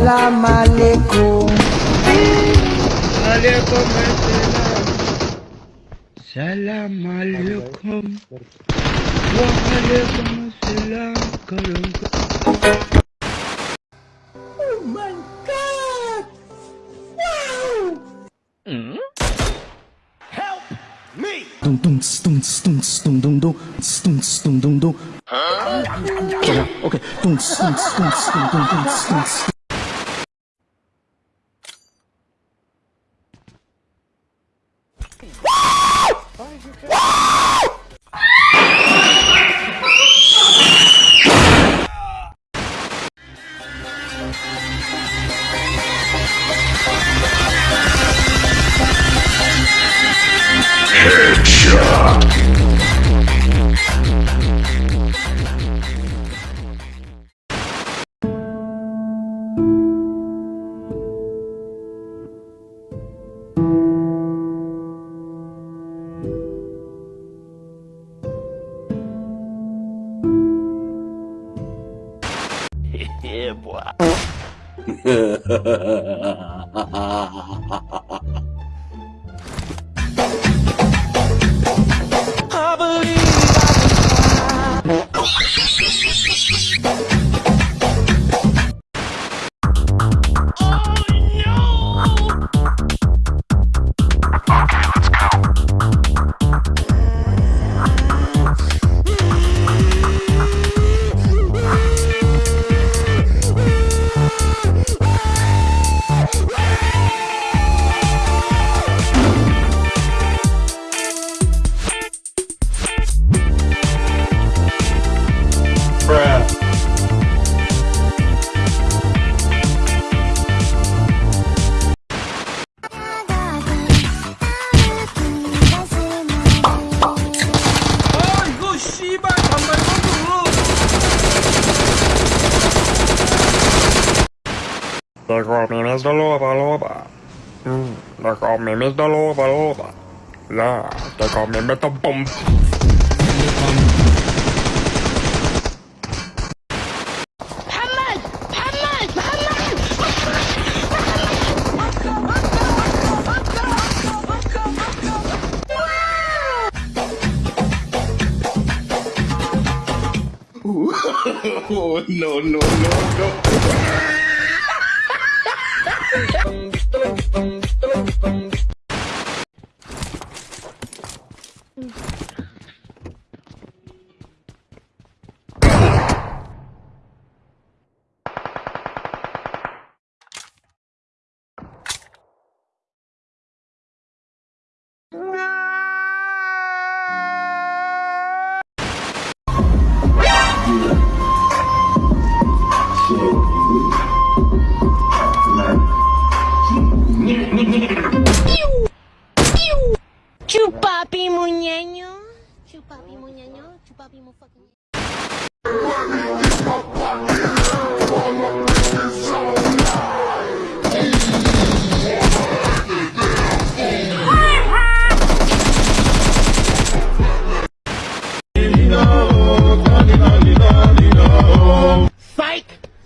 Salam alaikum. Salam alaikum. Ve aleyküm selam. Oh my god! Wow! Mm? Help me! Dum dum dum dum dum dum dum dum dum dum dum. Okay. Dum dum dum dum dum dum dum. there, boy. I believe I They call me Mr. Loba Loba. Mm, they call me Mr. Loba Loba. Yeah, they call me Mr. Bump. 그 러. ，Chupapi muñeño, chupapi muñeño, chupapi mu fucking.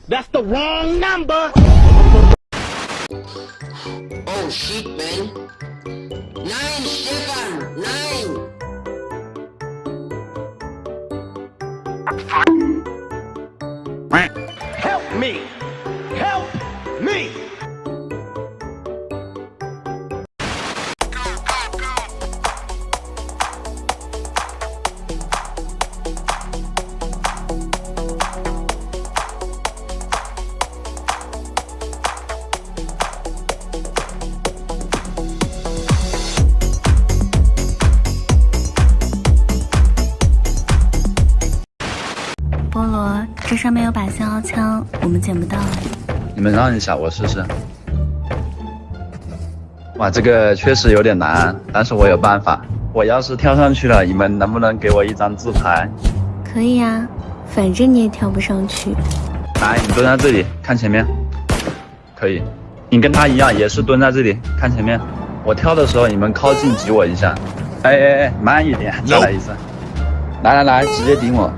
That's the wrong number. Oh shit, man. Nine, Stefan! Nine! 信号枪，我们捡不到。”你们让一下，我试试。哇，这个确实有点难，但是我有办法。我要是跳上去了，你们能不能给我一张自拍？可以啊，反正你也跳不上去。来，你蹲在这里看前面，可以。你跟他一样，也是蹲在这里看前面。我跳的时候，你们靠近挤我一下。哎哎哎，慢一点，再来一次。来来来，直接顶我。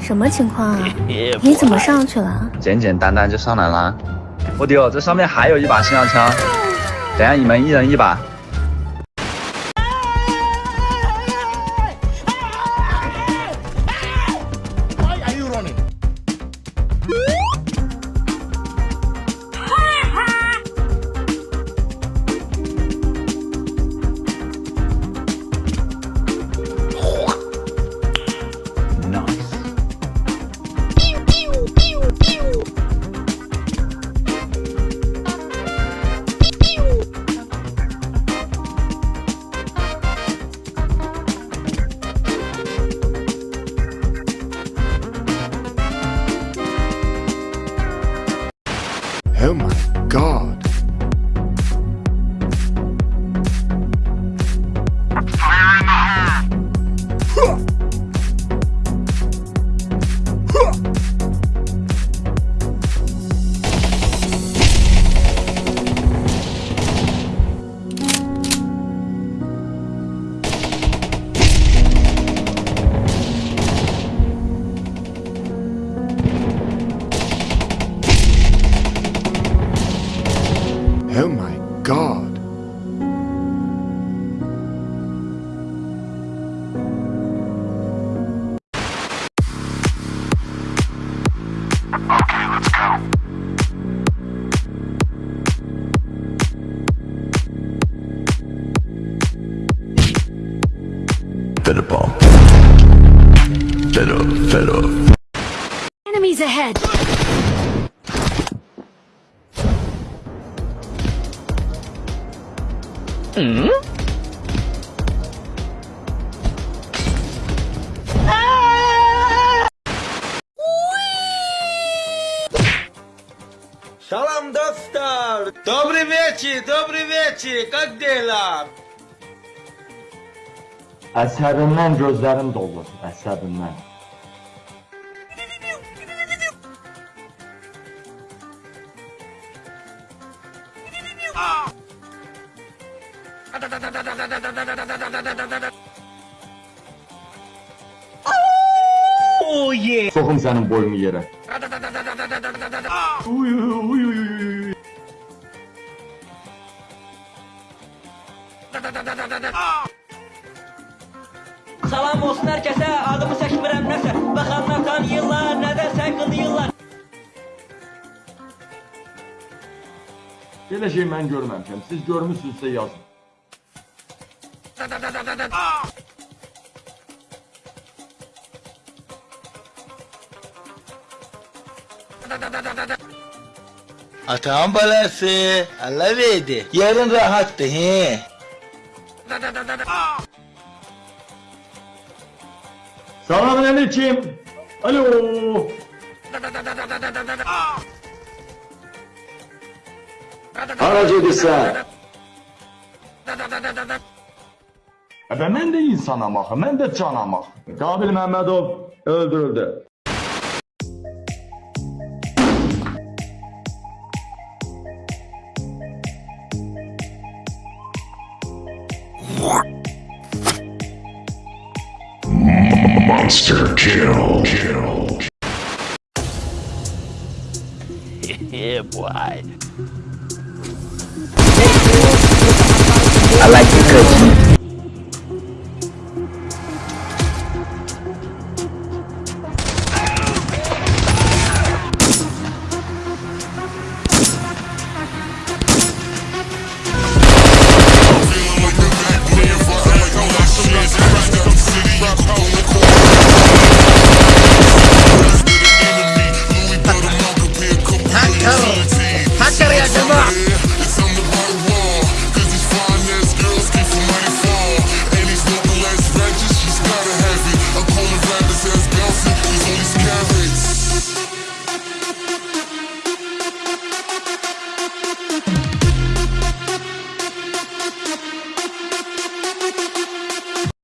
什么情况啊？你怎么上去了？简简单单就上来了。我丢，这上面还有一把信号枪。等下你们一人一把。Fed up, fed up. Enemies ahead! Hmm? Salam, dostlar! Dobry wieczór, dobry wieczór! Jak? Əsəbindən gözlərim dolur, əsəbindən. Oh yeah. Soxum sənin boyunu yerə. Uy, uy, uy, uy. Salam olsun hər kəsə, adımı çəkmirəm nəsə Baxanlar tanıyırlar, nədəsə qılıyırlar Belə şey mən görməmişəm. Siz görmüsünüzsə yazın. Atan balası. Allah verdi. Yarın rahattı he. Selamun aleyküm. Alo. Karacedisa. E ben, ben de insan amak, ben de can amak. Kabil Mehmetov öldürüldü. Monster kill. Kill. yeah, boy. I like your cookie.